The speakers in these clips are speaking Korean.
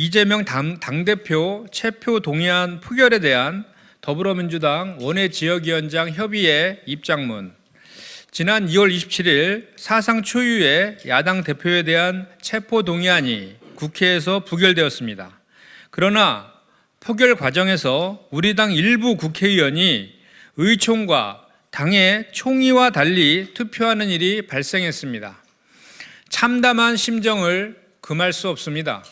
이재명 당, 당대표 체표 동의안 표결에 대한 더불어민주당 원외 지역위원장 협의회 입장문 지난 2월 27일 사상 초유의 야당 대표에 대한 체포 동의안이 국회에서 부결되었습니다. 그러나 표결 과정에서 우리 당 일부 국회의원이 의총과 당의 총의와 달리 투표하는 일이 발생했습니다. 참담한 심정을 금할 수 없습니다.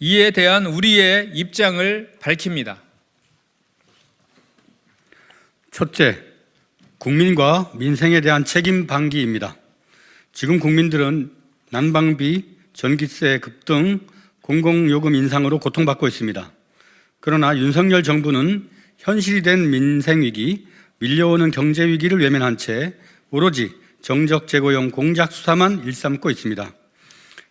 이에 대한 우리의 입장을 밝힙니다. 첫째, 국민과 민생에 대한 책임 방기입니다. 지금 국민들은 난방비, 전기세 급등, 공공요금 인상으로 고통받고 있습니다. 그러나 윤석열 정부는 현실이 된 민생위기, 밀려오는 경제위기를 외면한 채 오로지 정적 제고용 공작 수사만 일삼고 있습니다.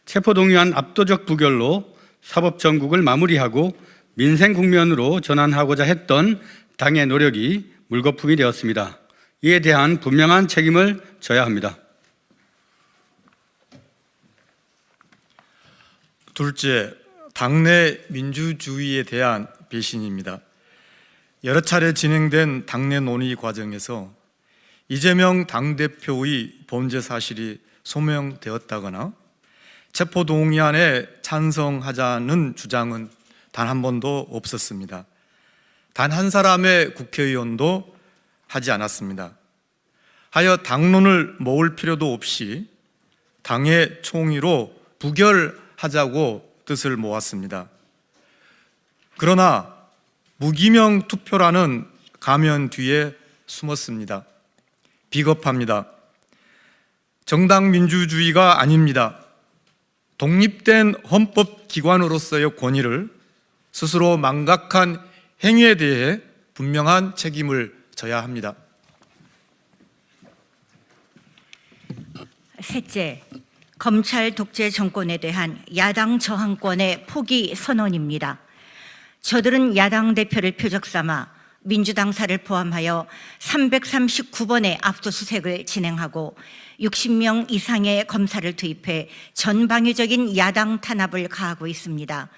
체포동의안 압도적 부결로 사법정국을 마무리하고 민생 국면으로 전환하고자 했던 당의 노력이 물거품이 되었습니다. 이에 대한 분명한 책임을 져야 합니다. 둘째, 당내 민주주의에 대한 배신입니다. 여러 차례 진행된 당내 논의 과정에서 이재명 당대표의 범죄 사실이 소명되었다거나 체포동의안에 찬성하자는 주장은 단 한 번도 없었습니다. 단 한 사람의 국회의원도 하지 않았습니다. 하여 당론을 모을 필요도 없이 당의 총의로 부결하자고 뜻을 모았습니다. 그러나 무기명 투표라는 가면 뒤에 숨었습니다. 비겁합니다. 정당 민주주의가 아닙니다. 독립된 헌법기관으로서의 권위를 스스로 망각한 행위에 대해 분명한 책임을 져야 합니다. 셋째, 검찰 독재 정권에 대한 야당 저항권의 포기 선언입니다. 저들은 야당 대표를 표적 삼아 민주당사를 포함하여 339번의 압수수색을 진행하고 60명 이상의 검사를 투입해 전방위적인 야당 탄압을 가하고 있습니다.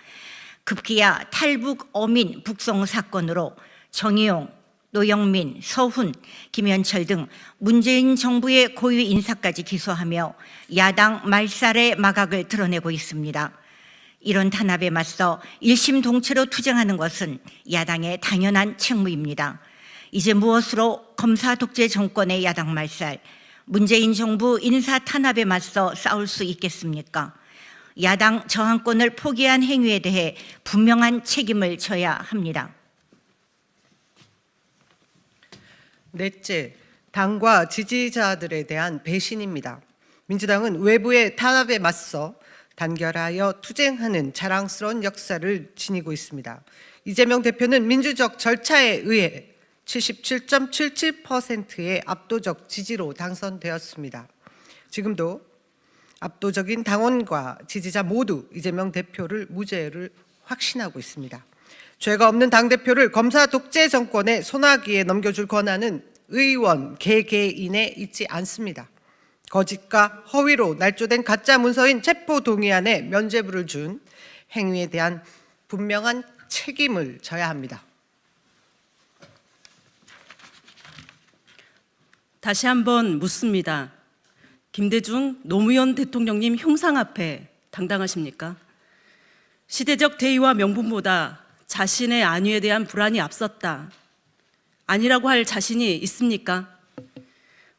급기야 탈북 어민 북송 사건으로 정의용, 노영민, 서훈, 김현철 등 문재인 정부의 고위 인사까지 기소하며 야당 말살의 마각을 드러내고 있습니다. 이런 탄압에 맞서 일심동체로 투쟁하는 것은 야당의 당연한 책무입니다. 이제 무엇으로 검사 독재 정권의 야당 말살, 문재인 정부 인사 탄압에 맞서 싸울 수 있겠습니까? 야당 저항권을 포기한 행위에 대해 분명한 책임을 져야 합니다. 넷째, 당과 지지자들에 대한 배신입니다. 민주당은 외부의 탄압에 맞서 단결하여 투쟁하는 자랑스러운 역사를 지니고 있습니다. 이재명 대표는 민주적 절차에 의해 77.77%의 압도적 지지로 당선되었습니다. 지금도 압도적인 당원과 지지자 모두 이재명 대표를 무죄를 확신하고 있습니다. 죄가 없는 당대표를 검사 독재 정권의 소나기에 넘겨줄 권한은 의원 개개인에 있지 않습니다. 거짓과 허위로 날조된 가짜 문서인 체포 동의안에 면죄부를 준 행위에 대한 분명한 책임을 져야 합니다. 다시 한번 묻습니다. 김대중 노무현 대통령님 흉상 앞에 당당하십니까? 시대적 대의와 명분보다 자신의 안위에 대한 불안이 앞섰다. 아니라고 할 자신이 있습니까?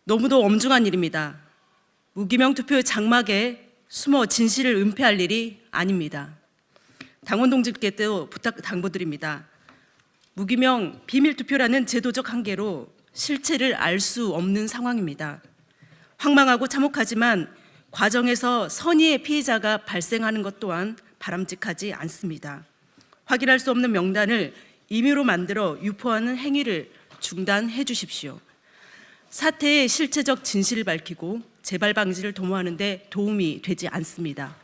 너무도 엄중한 일입니다. 무기명 투표의 장막에 숨어 진실을 은폐할 일이 아닙니다. 당원 동지께도 부탁 당부드립니다. 무기명 비밀 투표라는 제도적 한계로 실체를 알 수 없는 상황입니다. 황망하고 참혹하지만 과정에서 선의의 피해자가 발생하는 것 또한 바람직하지 않습니다. 확인할 수 없는 명단을 임의로 만들어 유포하는 행위를 중단해 주십시오. 사태의 실체적 진실을 밝히고 재발 방지를 도모하는 데 도움이 되지 않습니다.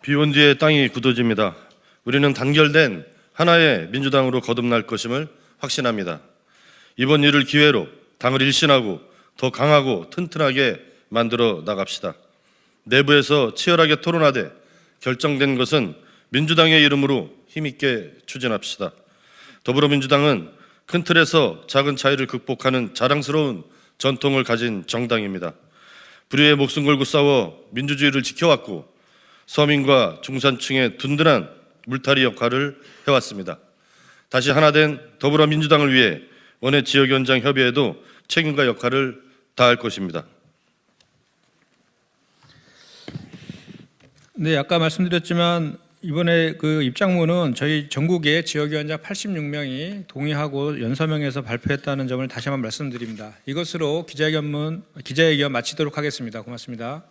비온 뒤에 땅이 굳어집니다. 우리는 단결된 하나의 민주당으로 거듭날 것임을 확신합니다. 이번 일을 기회로 당을 일신하고 더 강하고 튼튼하게 만들어 나갑시다. 내부에서 치열하게 토론하되 결정된 것은 민주당의 이름으로 힘있게 추진합시다. 더불어민주당은 큰 틀에서 작은 차이를 극복하는 자랑스러운 전통을 가진 정당입니다. 불의의 목숨 걸고 싸워 민주주의를 지켜왔고 서민과 중산층의 든든한 물타리 역할을 해왔습니다. 다시 하나된 더불어민주당을 위해 원외 지역위원장 협의회도 책임과 역할을 다할 것입니다. 네, 아까 말씀드렸지만 이번에 그 입장문은 저희 전국의 지역위원장 86명이 동의하고 연서명해서 발표했다는 점을 다시 한번 말씀드립니다. 이것으로 기자회견문 기자회견 마치도록 하겠습니다. 고맙습니다.